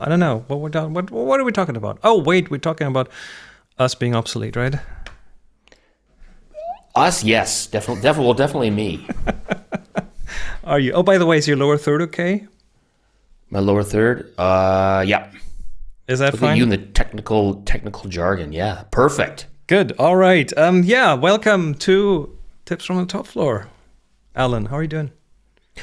I don't know what we're what what are we talking about? Oh wait, we're talking about us being obsolete, right? Us, yes, definitely, definitely, well, definitely me. Are you? Oh, by the way, is your lower third okay? My lower third, uh, yeah. Is that Look fine? at you in the technical technical jargon. Yeah, perfect. Good. All right. Um. Yeah. Welcome to Tips from the Top Floor. Alan, how are you doing?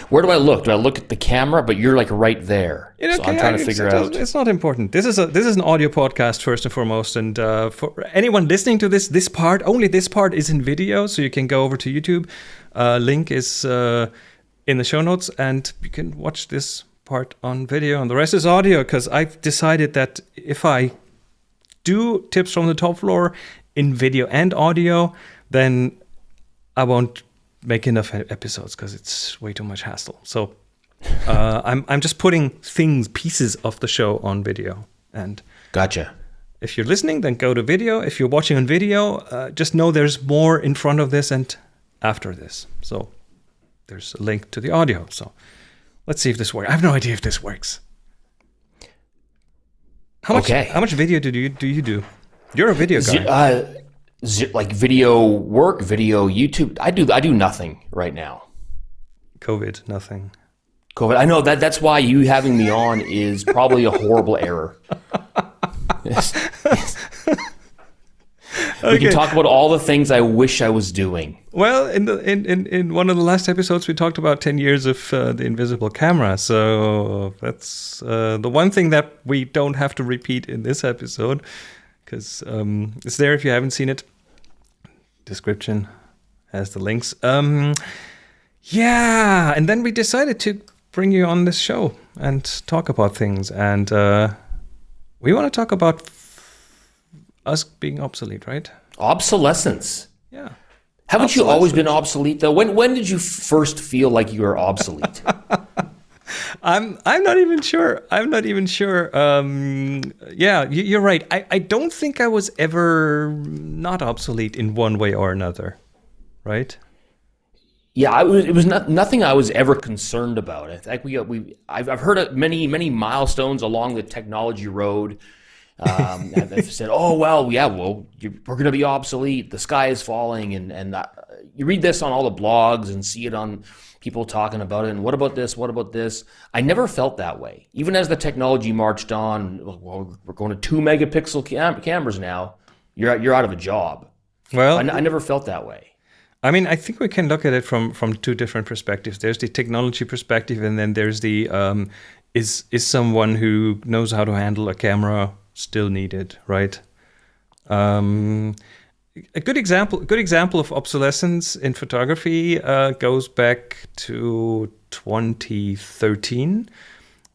Where do I look? Do I look at the camera? But you're like right there. Know, so I'm okay, trying to it's- figure it out. It's not important. This is a this is an audio podcast first and foremost, and uh, for anyone listening to this, this part only this part is in video, so you can go over to YouTube. Uh, link is uh, in the show notes, and you can watch this part on video, and the rest is audio. Because I've decided that if I do tips from the top floor in video and audio, then I won't make enough episodes because it's way too much hassle. So uh, I'm I'm just putting things, pieces of the show on video. And Gotcha. if you're listening, then go to video. If you're watching on video, uh, just know there's more in front of this and after this. So there's a link to the audio. So let's see if this works. I have no idea if this works. How much? Okay. How much video do you do you do? You're a video guy. Uh, like video work, video YouTube. I do. I do nothing right now. COVID, nothing. COVID. I know that. That's why you having me on is probably a horrible error. Yes. Yes. We can talk about all the things I wish I was doing. Well, in the in, in, in one of the last episodes, we talked about ten years of uh, the invisible camera. So that's uh, the one thing that we don't have to repeat in this episode, because um, it's there if you haven't seen it. Description has the links. Um, yeah, and then we decided to bring you on this show and talk about things, and uh, we want to talk about us being obsolete, right? Obsolescence. Yeah. Haven't you always been obsolete though? When when did you first feel like you were obsolete? I'm I'm not even sure. I'm not even sure. Um, yeah, you, you're right. I, I don't think I was ever not obsolete in one way or another, right? Yeah, I was, it was not, nothing I was ever concerned about. I think we we I've, I've heard many many milestones along the technology road. Um, have, have said, "Oh well, yeah, well, you, we're going to be obsolete. The sky is falling," and and uh, you read this on all the blogs and see it on people talking about it. And what about this? What about this? I never felt that way. Even as the technology marched on, well, we're going to two megapixel cam- cameras now. You're out- you're out of a job. Well, I, n- I never felt that way. I mean, I think we can look at it from from two different perspectives. There's the technology perspective, and then there's the um, is is someone who knows how to handle a camera still needed, right? Um, a good example, good example of obsolescence in photography uh, goes back to 2013,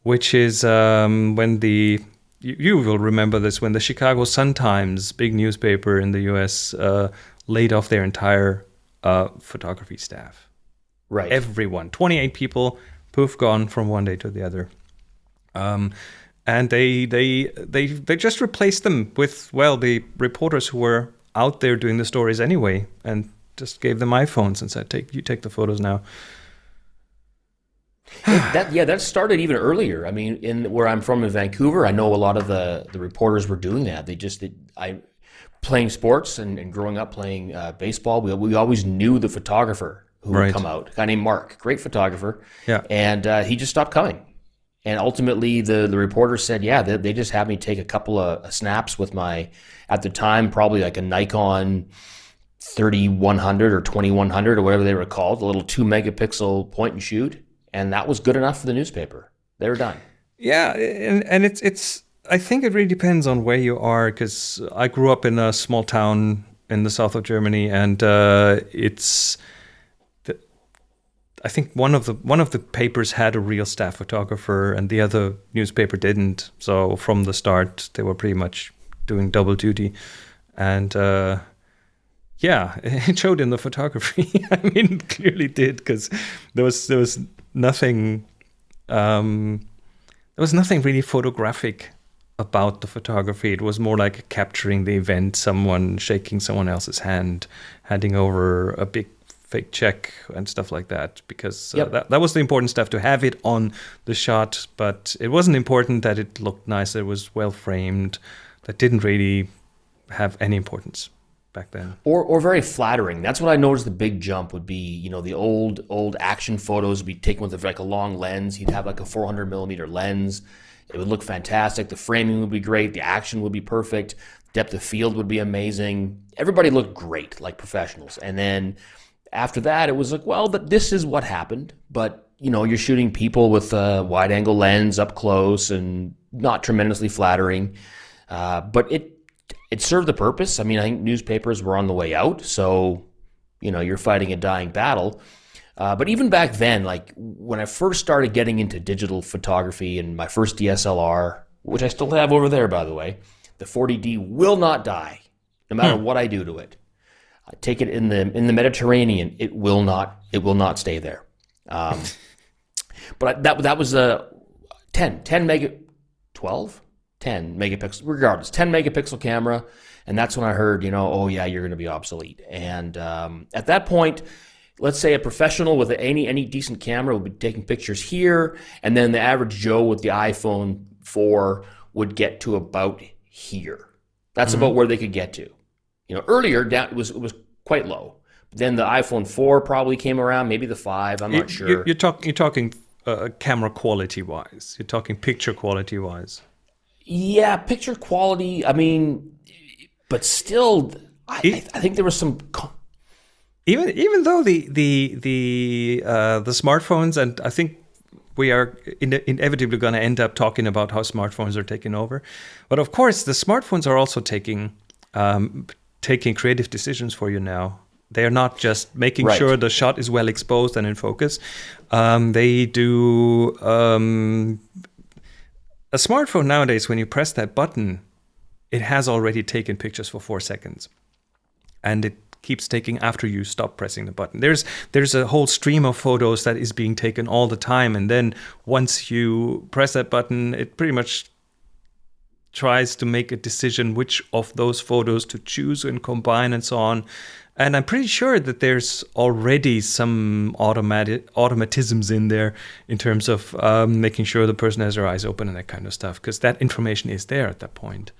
which is um, when the you, you will remember this when the Chicago Sun Times, big newspaper in the U.S., uh, laid off their entire uh, photography staff. Right. Everyone, 28 people, poof, gone from one day to the other. Um, and they they they they just replaced them with well the reporters who were out there doing the stories anyway, and just gave them iPhones and said, "Take you take the photos now." that yeah, that started even earlier. I mean, in where I'm from in Vancouver, I know a lot of the the reporters were doing that. They just they, I playing sports and, and growing up playing uh, baseball. We we always knew the photographer who Right. would come out. A guy named Mark, great photographer. Yeah. and uh, he just stopped coming. And ultimately, the the reporter said, "Yeah, they, they just had me take a couple of snaps with my, at the time, probably like a Nikon 3100 or 2100 or whatever they were called, a little two megapixel point and shoot, and that was good enough for the newspaper. They were done. Yeah, and and it's it's. I think it really depends on where you are because I grew up in a small town in the south of Germany, and uh, it's. I think one of the one of the papers had a real staff photographer, and the other newspaper didn't. So from the start, they were pretty much doing double duty, and. Uh, yeah, it showed in the photography. I mean, clearly did because there was there was nothing um, there was nothing really photographic about the photography. It was more like capturing the event, someone shaking someone else's hand, handing over a big fake check and stuff like that because uh, Yep. that, that was the important stuff to have it on the shot but it wasn't important that it looked nice it was well framed that didn't really have any importance back then or or very flattering. That's what I noticed. The big jump would be, you know, the old old action photos would be taken with like a long lens. He'd have like a 400 millimeter lens. It would look fantastic. The framing would be great. The action would be perfect. Depth of field would be amazing. Everybody looked great, like professionals. And then after that, it was like, well, th- this is what happened. But you know, you're shooting people with a wide angle lens up close and not tremendously flattering. Uh, but it it served the purpose. I mean, I think newspapers were on the way out, so you know you're fighting a dying battle. Uh, but even back then, like when I first started getting into digital photography and my first DSLR, which I still have over there, by the way, the 40D will not die, no matter what I do to it. Take it in the in the Mediterranean, it will not it will not stay there. Um, but I, that that was a 10 10 mega 12 10 megapixel regardless 10 megapixel camera. And that's when i heard you know oh yeah you're going to be obsolete. And um, at that point let's say a professional with any any decent camera would be taking pictures here. And then the average joe with the iphone 4 would get to about here. That's about where they could get to. You know earlier down it was it was quite low then the iphone 4 probably came around maybe the 5 i'm not sure you, you're, talk, you're talking uh, camera quality wise you're talking picture quality wise Yeah, picture quality. I mean, but still, I, I, I think there was some. even even though the the the uh, the smartphones and I think we are in, inevitably going to end up talking about how smartphones are taking over, but of course the smartphones are also taking um, taking creative decisions for you now. They are not just making Right. sure the shot is well exposed and in focus. Um, they do um, a smartphone nowadays. When you press that button, it has already taken pictures for four seconds and it keeps taking after you stop pressing the button. There's there's a whole stream of photos that is being taken all the time, and then once you press that button, it pretty much tries to make a decision which of those photos to choose and combine and so on. And I'm pretty sure that there's already some automatic automatisms in there in terms of um, making sure the person has their eyes open and that kind of stuff, because that information is there at that point.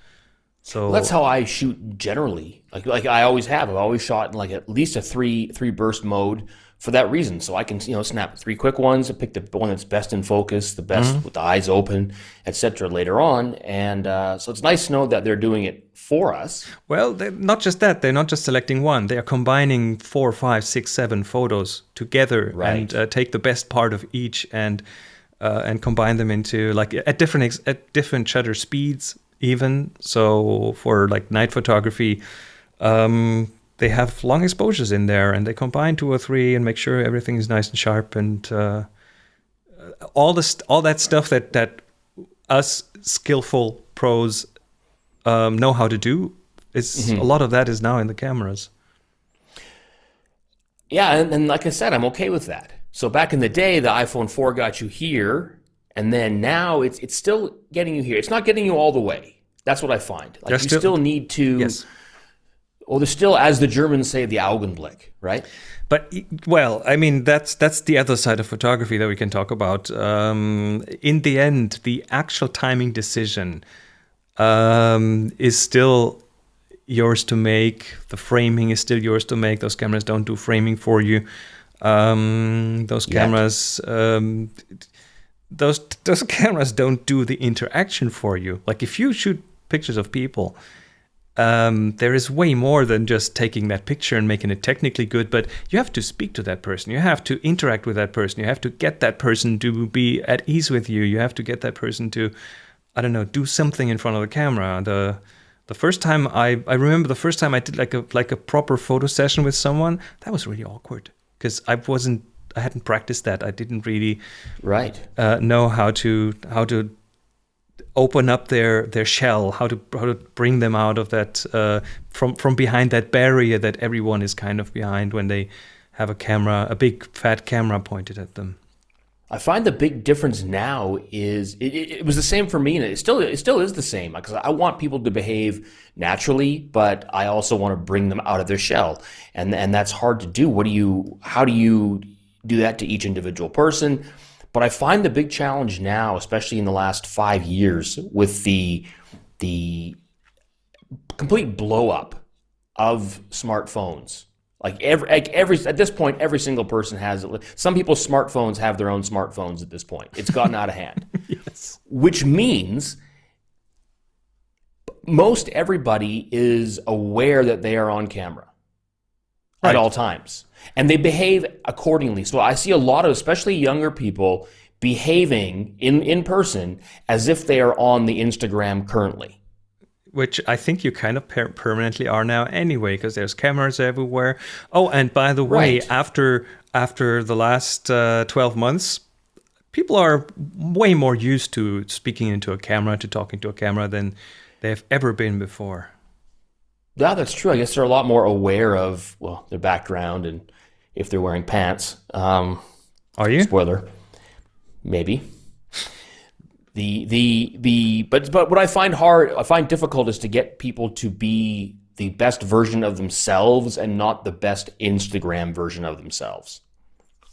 So That's how I shoot generally. Like like I always have. I've always shot in like at least a three three burst mode for that reason. So I can you know snap three quick ones, and pick the one that's best in focus, the best with the eyes open, etc. Later on, and uh, so it's nice to know that they're doing it for us. Well, not just that. They're not just selecting one. They are combining four, five, six, seven photos together Right. and uh, take the best part of each and uh, and combine them into like at different ex- at different shutter speeds even. So for like night photography, um, they have long exposures in there and they combine two or three and make sure everything is nice and sharp and uh, all this all that stuff that that us skillful pros um, know how to do. It's a lot of that is now in the cameras. Yeah, and, and like I said, I'm okay with that. So back in the day, the iPhone 4 got you here, and then now it's it's still getting you here. It's not getting you all the way. That's what I find. Like There's you still- still, need to. Yes, Well, there's still, as the Germans say, the Augenblick, right? but well, I mean that's that's the other side of photography that we can talk about. Um, in the end, the actual timing decision um, is still yours to make. The framing is still yours to make. Those cameras don't do framing for you. Um, those cameras, um, those those cameras don't do the interaction for you. Like if you shoot pictures of people, um, there is way more than just taking that picture and making it technically good. But you have to speak to that person. You have to interact with that person. You have to get that person to be at ease with you. You have to get that person to, I don't know, do something in front of the camera. The the first time I I remember the first time I did like a like a proper photo session with someone that was really awkward because I wasn't I hadn't practiced that. I didn't really Right. uh, know how to how to open up their their shell, how to how to bring them out of that uh, from from behind that barrier that everyone is kind of behind when they have a camera, a big fat camera pointed at them. I find the big difference now is it, it, it was the same for me, and it still it still is the same because I want people to behave naturally, but I also want to bring them out of their shell, and and that's hard to do. What do you? How do you do that to each individual person? But I find the big challenge now, especially in the last five years, with the the complete blow up of smartphones like every, like every at this point, every single person has it. Some people's smartphones have their own smartphones at this point. It's gotten out of hand. yes. Which means most everybody is aware that they are on camera right. at all times, and they behave accordingly. So I see a lot of, especially younger people, behaving in in person as if they are on the Instagram currently which I think you kind of per permanently are now anyway, because there's cameras everywhere. Oh, and by the way, right. after after the last uh, 12 months, people are way more used to speaking into a camera, to talking to a camera than they've ever been before. Yeah, that's true. I guess they're a lot more aware of well their background and if they're wearing pants. Um, are you? Spoiler. Maybe the the the but but what I find hard I find difficult is to get people to be the best version of themselves and not the best Instagram version of themselves,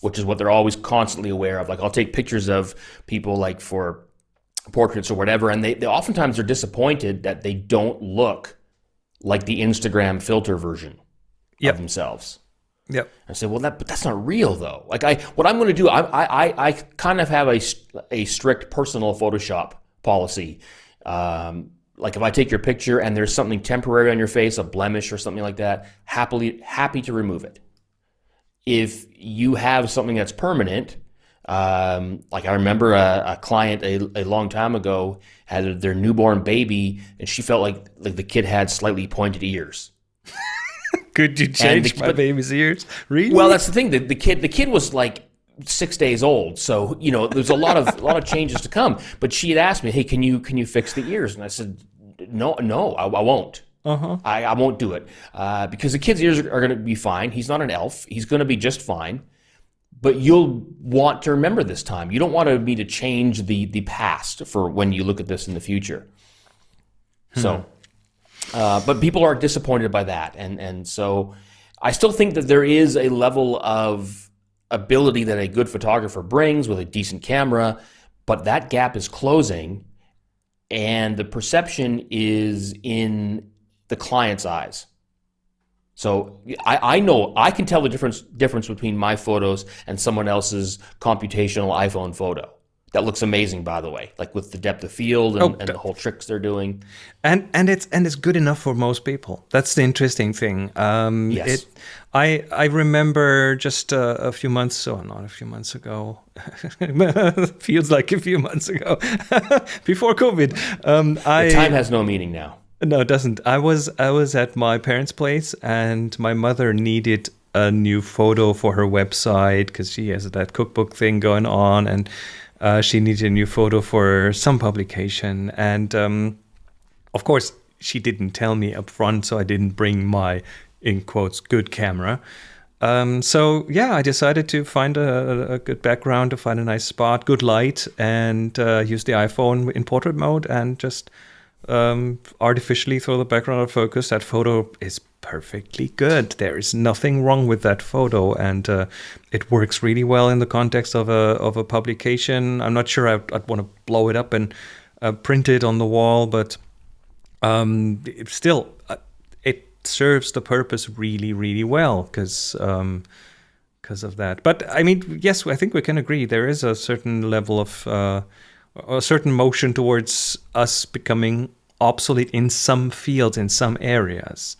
which is what they're always constantly aware of. Like I'll take pictures of people like for portraits or whatever, and they, they oftentimes are disappointed that they don't look like the Instagram filter version yep. of themselves. Yep. I said, well, that but that's not real though. Like I, what I'm going to do, I, I, I kind of have a, a strict personal Photoshop policy. Um, like if I take your picture and there's something temporary on your face, a blemish or something like that, happily happy to remove it. If you have something that's permanent, um, like I remember a, a client a, a, long time ago had their newborn baby, and she felt like like the kid had slightly pointed ears. Could you change the, my but, baby's ears? Really? Well, that's the thing. The, the kid, the kid was like six days old, so you know there's a lot of a lot of changes to come. But she had asked me, "Hey, can you can you fix the ears?" And I said, "No, no, I, I won't. Uh-huh. I, I won't do it uh, because the kid's ears are, are going to be fine. He's not an elf. He's going to be just fine." But you'll want to remember this time. You don't want me to change the the past for when you look at this in the future. Hmm. So uh, but people are disappointed by that, and and so I still think that there is a level of ability that a good photographer brings with a decent camera, but that gap is closing, and the perception is in the client's eyes. So I, I know I can tell the difference difference between my photos and someone else's computational iPhone photo. That looks amazing by the way like with the depth of field and, oh, and, the whole tricks they're doing. And and it's and it's good enough for most people. That's the interesting thing. Um yes. It, i i remember just uh, a few months oh not a few months ago. Feels like a few months ago. Before covid. Um i the time has no meaning now no it doesn't i was i was at my parents place and my mother needed a new photo for her website because she has that cookbook thing going on and uh, she needed a new photo for some publication, and um, of course, she didn't tell me up front, so I didn't bring my in quotes good camera. Um, so yeah, I decided to find a, a, good background, to find a nice spot, good light, and uh, use the iPhone in portrait mode, and just um, artificially throw the background out of focus. That photo is perfectly good. There is nothing wrong with that photo, and uh, it works really well in the context of a of a publication. I'm not sure I'd, I'd want to blow it up and uh, print it on the wall, but um, it still uh, it serves the purpose really, really well because. Um, because of that, but I mean, yes, I think we can agree there is a certain level of uh, a certain motion towards us becoming obsolete in some fields, in some areas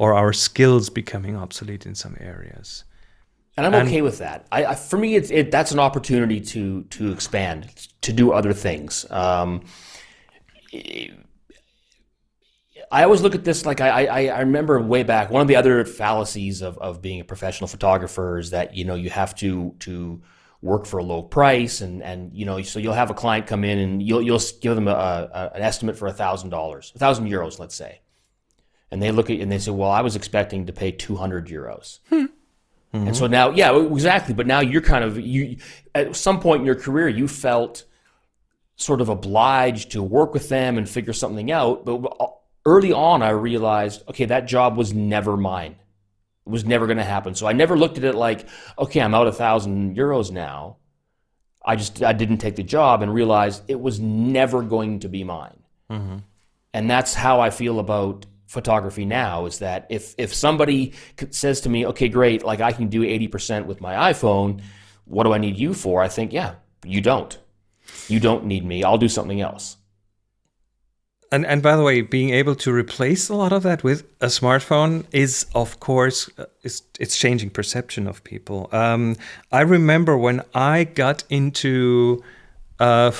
or our skills becoming obsolete in some areas. And I'm and, okay with that. I, I, for me, it's it, that's an opportunity to to expand, to do other things. Um, I always look at this like I, I, I remember way back. One of the other fallacies of, of being a professional photographer is that you know you have to to work for a low price and and you know so you'll have a client come in and you'll you'll give them a, a an estimate for a thousand dollars, a thousand euros, let's say, and they look at and they say, "Well, I was expecting to pay 200 euros." Hmm. And so now, yeah, exactly. But now you're kind of you. At some point in your career, you felt sort of obliged to work with them and figure something out. But early on, I realized, okay, that job was never mine. It was never going to happen. So I never looked at it like, okay, I'm out a thousand euros now. I just I didn't take the job and realized it was never going to be mine. Mm-hmm. And that's how I feel about photography now is that if if somebody says to me, "Okay, great, like I can do 80% with my iPhone, what do I need you for?" I think, "Yeah, you don't. You don't need me. I'll do something else." And and by the way, being able to replace a lot of that with a smartphone is, of course, uh, it's changing perception of people. Um, I remember when I got into uh,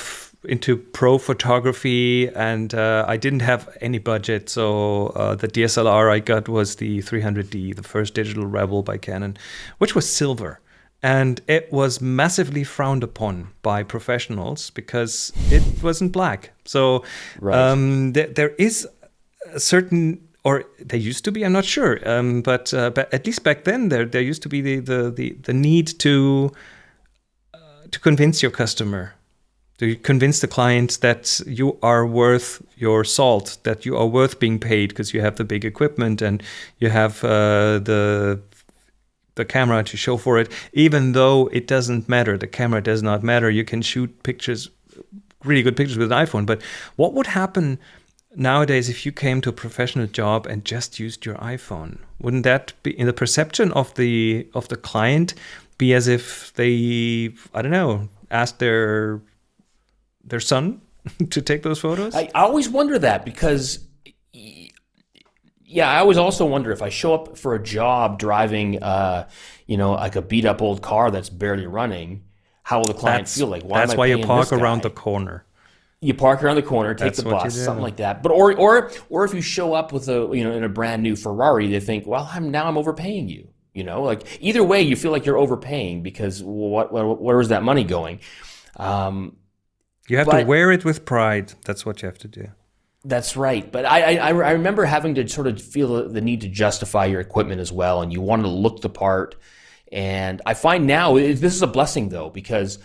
into pro photography, and uh, I didn't have any budget, so uh, the DSLR I got was the 300D, the first digital Rebel by Canon, which was silver and it was massively frowned upon by professionals because it wasn't black. So Right. um, th- there is a certain, or there used to be. I'm not sure, um, but uh, but at least back then there there used to be the the the, the need to uh, to convince your customer. To convince the client that you are worth your salt, that you are worth being paid because you have the big equipment and you have uh, the the camera to show for it, even though it doesn't matter. The camera does not matter. You can shoot pictures, really good pictures with an iPhone. But what would happen nowadays if you came to a professional job and just used your iPhone? Wouldn't that be in the perception of the of the client be as if they I don't know asked their their son to take those photos? I, I always wonder that because, yeah, I always also wonder if I show up for a job driving, uh, you know, like a beat up old car that's barely running, how will the client feel like? Why that's why you park around the corner. you park around the corner, take That's the bus, something like that. But or or or if you show up with a you know in a brand new Ferrari, they think, well, I'm now I'm overpaying you. You know, like either way, you feel like you're overpaying because what, what where is that money going? Um, You have But- to wear it with pride. That's what you have to do. That's right. But I, I, I remember having to sort of feel the need to justify your equipment as well, and you wanted to look the part. And I find now this is a blessing though, because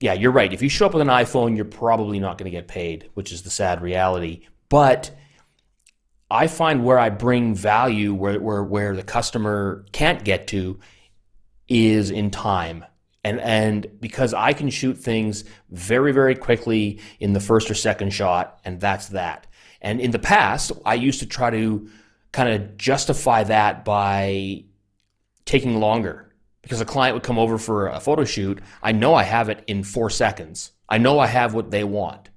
yeah, you're right. If you show up with an iPhone, you're probably not going to get paid, which is the sad reality. But I find where I bring value, where where where the customer can't get to, is in time. And and because I can shoot things very very quickly in the first or second shot, and that's that. And in the past, I used to try to kind of justify that by taking longer because a client would come over for a photo shoot. I know I have it in four seconds. I know I have what they want,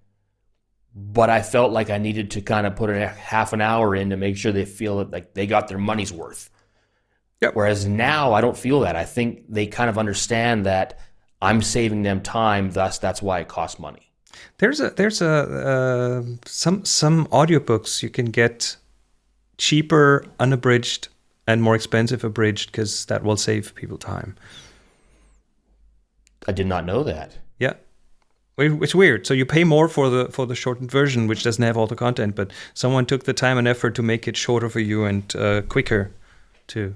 but I felt like I needed to kind of put a half an hour in to make sure they feel that like they got their money's worth. Yep. Whereas now I don't feel that. I think they kind of understand that I'm saving them time. Thus, that's why it costs money. There's a there's a uh, some some audiobooks you can get cheaper, unabridged, and more expensive abridged because that will save people time. I did not know that. Yeah. It's weird. So you pay more for the for the shortened version, which doesn't have all the content, but someone took the time and effort to make it shorter for you and uh, quicker to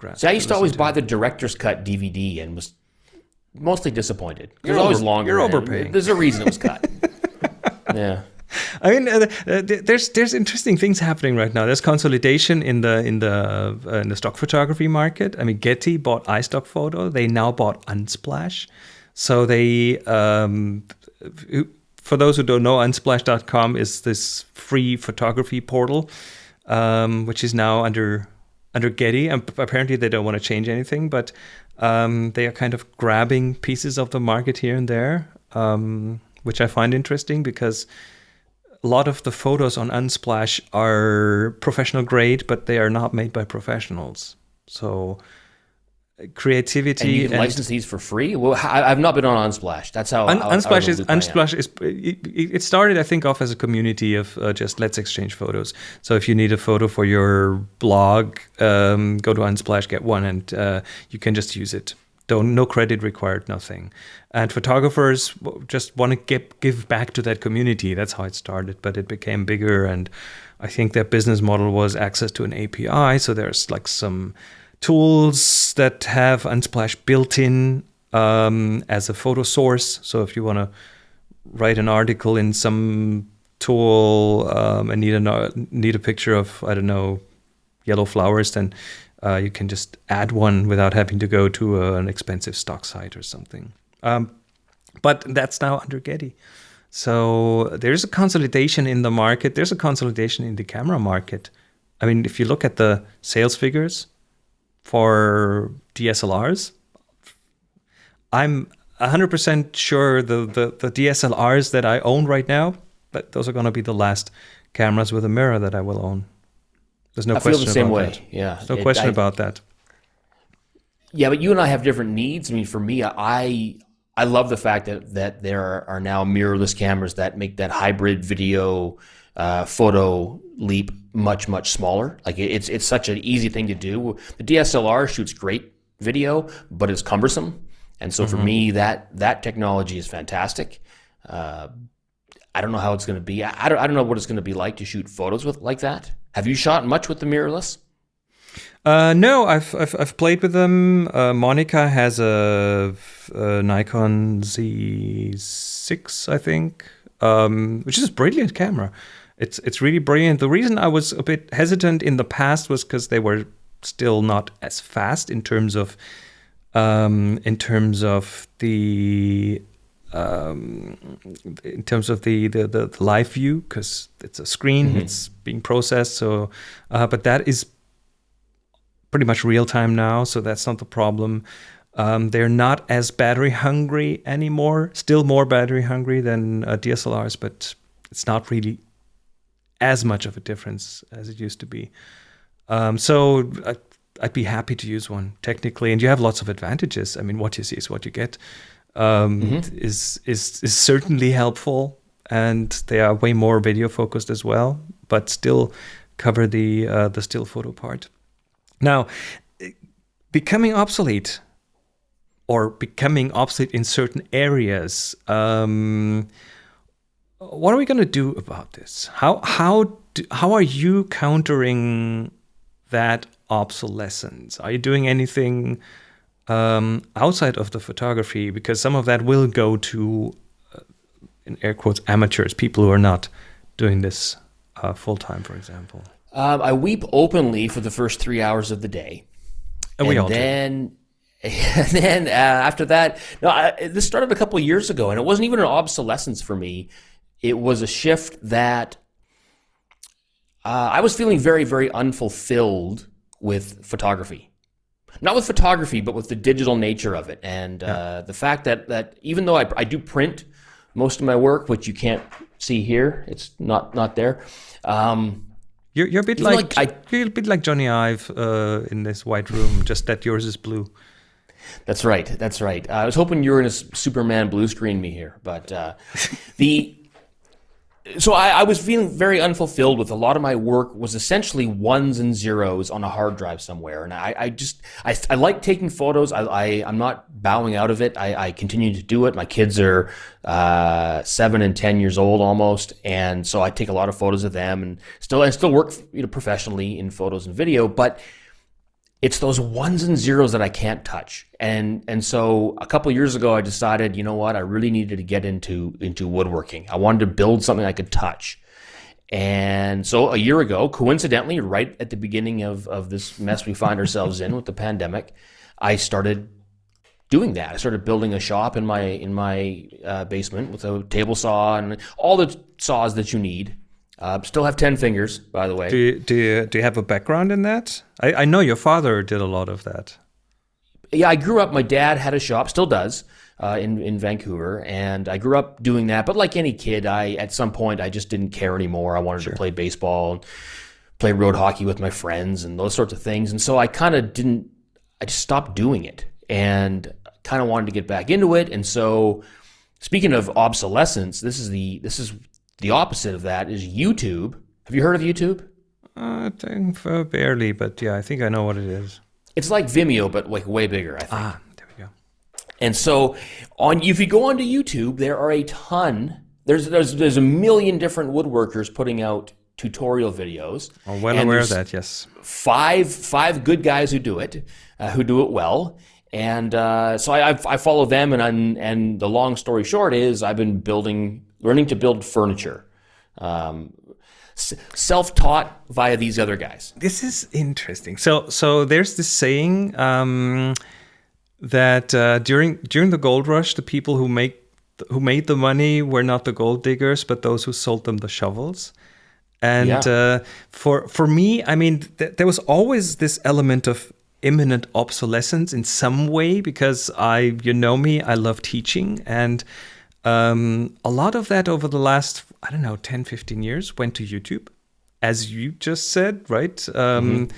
to. See, I used to listen always buy the director's cut DVD and was mostly disappointed. It was always longer. you're overpaying. There's a reason it was cut. yeah. I mean, uh, uh, there's there's interesting things happening right now. There's consolidation in the in the uh, in the stock photography market. I mean, Getty bought iStock Photo. They now bought Unsplash. So they, um, for those who don't know, Unsplash.com is this free photography portal, um, which is now under under Getty. And apparently, they don't want to change anything, but um, they are kind of grabbing pieces of the market here and there, um, which I find interesting because a lot of the photos on Unsplash are professional grade, but they are not made by professionals. So creativity And you can license these for free? Well, I've not been on Unsplash. That's how. Un- how- Unsplash is loop I am. Unsplash is it, it started I think off as a community of uh, just let's exchange photos. So if you need a photo for your blog, um, go to Unsplash, get one, and uh, you can just use it. Don't no credit required, nothing. And photographers just want to give give back to that community. That's how it started, but it became bigger, and I think their business model was access to an API. So there's like some tools that have Unsplash built in um, as a photo source. So if you want to write an article in some tool um, and need a need a picture of I don't know yellow flowers, then uh, you can just add one without having to go to a, an expensive stock site or something. Um, but that's now under Getty. So there's a consolidation in the market. There's a consolidation in the camera market. I mean, if you look at the sales figures for DSLRs, I'm 100% sure the, the, the DSLRs that I own right now, that those are going to be the last cameras with a mirror that I will own. There's no I question feel the same about way. that. Yeah. There's no It- question I- about that. Yeah, but you and I have different needs. I mean, for me, I I love the fact that that there are, are now mirrorless cameras that make that hybrid video uh, photo leap much much smaller. Like it's it's such an easy thing to do. The DSLR shoots great video, but it's cumbersome, and so for me that that technology is fantastic. Uh, I don't know how it's going to be. I I don't, I don't know what it's going to be like to shoot photos with like that. Have you shot much with the mirrorless? Uh, no, I've, I've I've played with them. Uh, Monica has a, a Nikon Z6, I think, um, which is a brilliant camera. It's it's really brilliant. The reason I was a bit hesitant in the past was because they were still not as fast in terms of um, in terms of the um, in terms of the the, the, the live view because it's a screen, it's being processed. So, uh, but that is pretty much real time now, so that's not the problem. Um, they're not as battery hungry anymore. Still more battery hungry than uh, DSLRs, but it's not really as much of a difference as it used to be. Um, so I, I'd be happy to use one technically, and you have lots of advantages. I mean, what you see is what you get. Um, Is is is certainly helpful, and they are way more video focused as well, but still cover the uh, the still photo part. Now, becoming obsolete or becoming obsolete in certain areas. Um, what are we going to do about this? How how do, how are you countering that obsolescence? Are you doing anything um, outside of the photography? Because some of that will go to, uh, in air quotes, amateurs, people who are not doing this uh, full time, for example. Um, I weep openly for the first three hours of the day. And we all do. then, and then uh, after that, no, I, this started a couple of years ago, and it wasn't even an obsolescence for me. It was a shift that uh, I was feeling very, very unfulfilled with photography. Not with photography, but with the digital nature of it, and uh, the fact that that even though I, I do print most of my work, which you can't see here, it's not not there. Um, You're, you're a bit like, like I- you're a bit like Jony Ive uh, in this white room, just that yours is blue. That's right. That's right. I was hoping you were going to Superman blue screen me here, but uh, the so I, I was feeling very unfulfilled with a lot of my work was essentially ones and zeros on a hard drive somewhere, and I, I just I, I like taking photos. I, I'm not bowing out of it. I, I continue to do it. My kids are uh, seven and ten years old almost, and so I take a lot of photos of them, and still I still work you know professionally in photos and video, but it's those ones and zeros that I can't touch. And and so a couple years ago I decided, you know what, I really needed to get into into woodworking. I wanted to build something I could touch. And so a year ago, coincidentally, right at the beginning of, of this mess we find ourselves in with the pandemic, I started doing that. I started building a shop in my in my uh, basement with a table saw and all the saws that you need. Uh, still have ten fingers, by the way. Do you, do you, do you have a background in that? I, I know your father did a lot of that. yeah, I grew up. My dad had a shop, still does, uh, in in Vancouver, and I grew up doing that. But like any kid, I at some point I just didn't care anymore. I wanted to play baseball, and play road hockey with my friends, and those sorts of things. And so I kind of didn't. I just stopped doing it, and kind of wanted to get back into it. And so, speaking of obsolescence, this is the this is the opposite of that. Is YouTube? Have you heard of YouTube? Uh, I think uh, barely, but yeah, I think I know what it is. It's like Vimeo, but like way bigger. I think. Ah, there we go. And so on if you go onto YouTube, there are a ton. There's there's there's a million different woodworkers putting out tutorial videos. I'm well aware of that. Yes. Five five good guys who do it, uh, who do it well. And uh, so I, I, I follow them, and I'm, and the long story short is I've been building, learning to build furniture, um, self-taught via these other guys. This is interesting. So, so there's this saying um, that uh, during during the gold rush, the people who make who made the money were not the gold diggers, but those who sold them the shovels. And Yeah. uh, for for me, I mean, th- there was always this element of imminent obsolescence in some way because I, you know me, I love teaching, and um, a lot of that over the last, I don't know, 10, 15 years went to YouTube, as you just said, right? Um,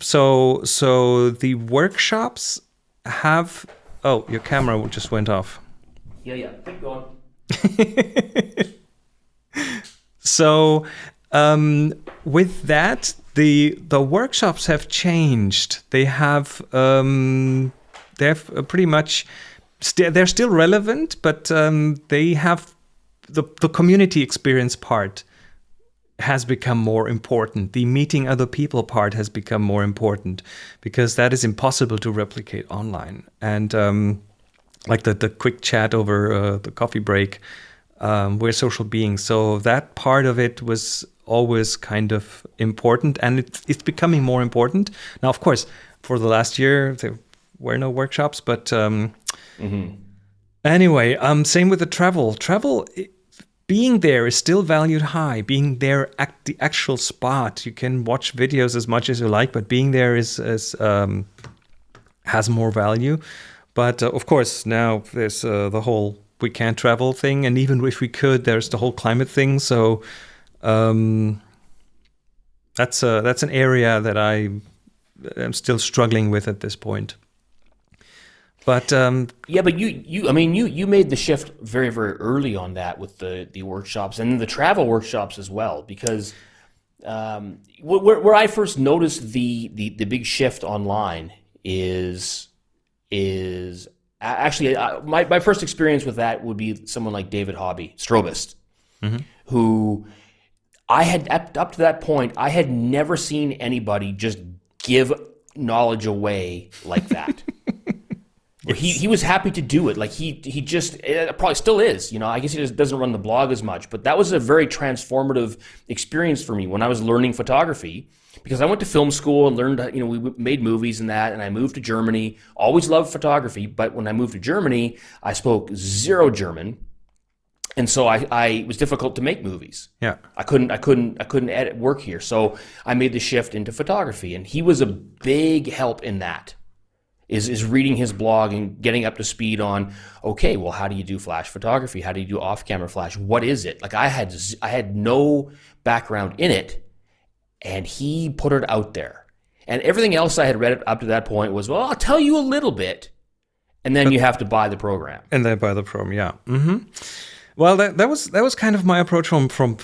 So so the workshops have. Oh, your camera just went off. Yeah, yeah. Keep going. So um, with that, the the workshops have changed. They have um, they've uh, pretty much st- they're still relevant, but um, they have the the community experience part has become more important. The meeting other people part has become more important because that is impossible to replicate online. And um, like the, the quick chat over uh, the coffee break, um, we're social beings. So that part of it was always kind of important and it's, it's becoming more important. Now, of course, for the last year, there were no workshops, but um, anyway, um, same with the travel. Travel, being there is still valued high. Being there at the actual spot, you can watch videos as much as you like, but being there is, is um, has more value. But uh, of course, now there's uh, the whole we can't travel thing, and even if we could, there's the whole climate thing. So um, that's uh, that's an area that I am still struggling with at this point. But um, Yeah, but you, you, I mean, you, you made the shift very, very early on that with the, the workshops and the travel workshops as well, because um, where, where I first noticed the, the, the big shift online is, is actually uh, my, my first experience with that would be someone like David Hobby, Strobist, who I had up, to that point, I had never seen anybody just give knowledge away like that. He he was happy to do it. Like he he just probably still is. You know, I guess he just doesn't run the blog as much, but that was a very transformative experience for me when I was learning photography because I went to film school and learned. You know, we made movies and that, and I moved to Germany. Always loved photography, but when I moved to Germany, I spoke zero German, and so I, I it was difficult to make movies. yeah, I couldn't I couldn't I couldn't edit work here. So I made the shift into photography and he was a big help in that. Is is reading his blog and getting up to speed on okay, well how do you do flash photography? How do you do off-camera flash? What is it? Like I had I had no background in it and he put it out there. And everything else I had read up to that point was, well, I'll tell you a little bit and then you have to buy the program. and then buy the program, yeah. hmm Well, that that was that was kind of my approach from from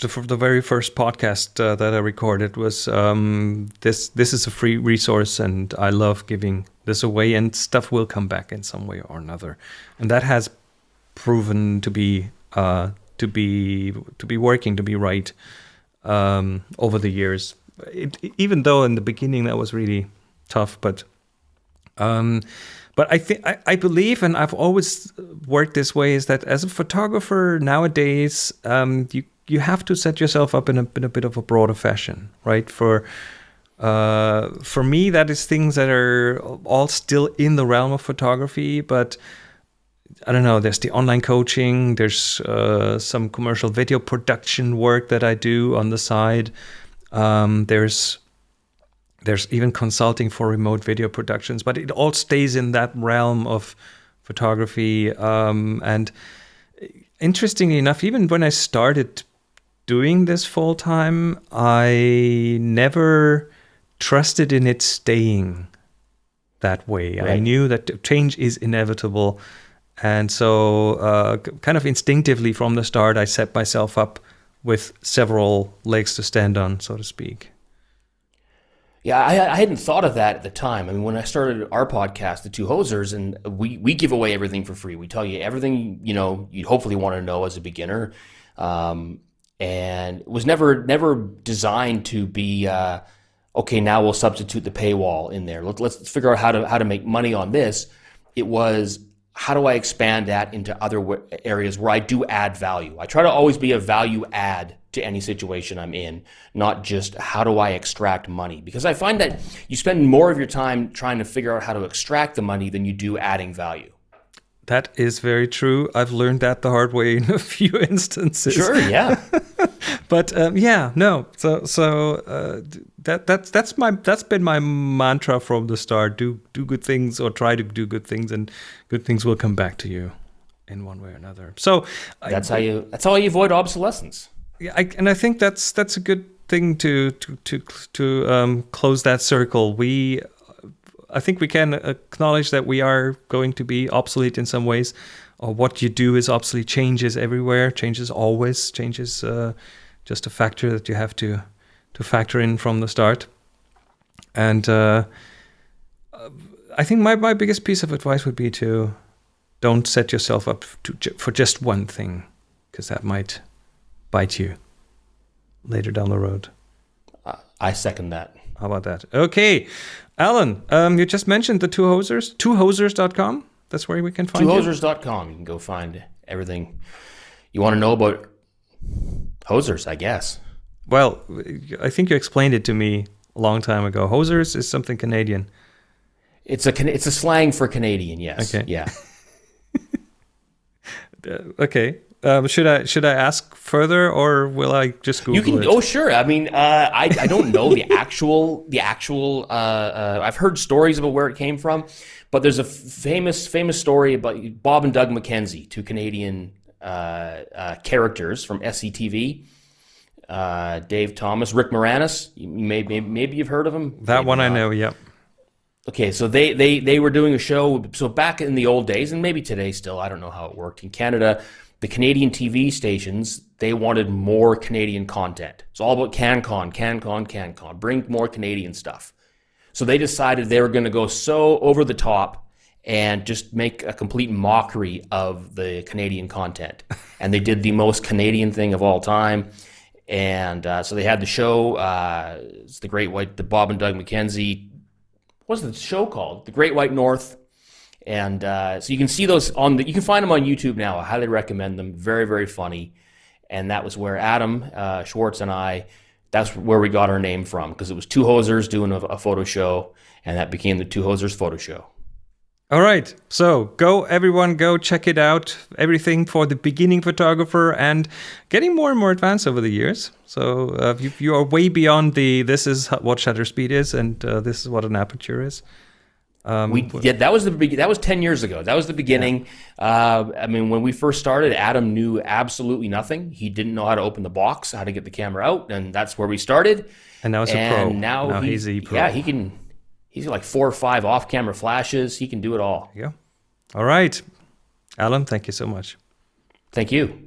the, from the very first podcast uh, that I recorded. Was um, this this is a free resource, and I love giving this away, and stuff will come back in some way or another, and that has proven to be uh, to be to be working to be right um, over the years. It, even though in the beginning that was really tough, but um, but I think I, believe, and I've always worked this way, is that as a photographer nowadays, um, you you have to set yourself up in a in a bit of a broader fashion, right? For uh, for me, that is things that are all still in the realm of photography, but I don't know. There's the online coaching. There's uh, some commercial video production work that I do on the side. Um, there's there's even consulting for remote video productions, but it all stays in that realm of photography. Um, and interestingly enough, even when I started doing this full time, I never trusted in it staying that way. I knew that change is inevitable. And so, uh, kind of instinctively from the start, I set myself up with several legs to stand on, so to speak. Yeah, I, I hadn't thought of that at the time. I mean, when I started our podcast, the Two Hosers, and we, we give away everything for free. We tell you everything you know you'd hopefully want to know as a beginner, um, and it was never never designed to be uh, okay. Now we'll substitute the paywall in there. Let, let's figure out how to how to make money on this. It was how do I expand that into other areas where I do add value? I try to always be a value add to any situation I'm in, not just how do I extract money? Because I find that you spend more of your time trying to figure out how to extract the money than you do adding value. That is very true. I've learned that the hard way in a few instances. Sure, yeah. but um, yeah, no. So so uh, that that's that's my that's been my mantra from the start. Do do good things or try to do good things, and good things will come back to you in one way or another. So that's I, how you that's how you avoid obsolescence. Yeah, I, and I think that's that's a good thing to to to to um, close that circle. We I think we can acknowledge that we are going to be obsolete in some ways, or what you do is obsolete. Changes everywhere. Changes always. Changes uh, just a factor that you have to to factor in from the start. And uh, I think my, my biggest piece of advice would be to don't set yourself up to, for just one thing, because that might bite you later down the road. I second that. How about that? Okay. Alan, um, you just mentioned the two hosers, twohosers.com. That's where we can find twohosers.com. You. you can go find everything you want to know about hosers, I guess. Well, I think you explained it to me a long time ago. Hosers is something Canadian. It's a it's a slang for Canadian. Yes. Okay. Yeah. uh, okay. Um, should I should I ask further, or will I just Google you can, it? Oh, sure. I mean, uh, I I don't know the actual the actual. Uh, uh, I've heard stories about where it came from, but there's a famous famous story about Bob and Doug McKenzie, two Canadian uh, uh, characters from SCTV. Uh, Dave Thomas, Rick Moranis. You may, maybe maybe you've heard of him. That maybe one not. I know. Yep. Okay, so they, they they were doing a show. So back in the old days, and maybe today still, I don't know how it worked in Canada the Canadian TV stations, they wanted more Canadian content. It's all about CanCon, CanCon, CanCon. Bring more Canadian stuff. So they decided they were going to go so over the top and just make a complete mockery of the Canadian content. And they did the most Canadian thing of all time. And uh, so they had the show. Uh, it's the Great White, the Bob and Doug McKenzie. What's the show called? The Great White North and uh, so you can see those on the, you can find them on YouTube now. I highly recommend them. Very, very funny. And that was where Adam uh, Schwartz and I, that's where we got our name from because it was two hosers doing a, a photo show, and that became the two hosers photo show. All right. So go, everyone, go check it out. Everything for the beginning photographer and getting more and more advanced over the years. So uh, you, you, are way beyond the this is what shutter speed is and uh, this is what an aperture is. Um, we yeah, that was the that was ten years ago. That was the beginning. Yeah. Uh, I mean, when we first started, Adam knew absolutely nothing. He didn't know how to open the box, how to get the camera out, and that's where we started. And now he's a pro. Now, now he, he's a pro. Yeah, he can. He's got like four or five off-camera flashes. He can do it all. Yeah. All right, Alan. Thank you so much. Thank you.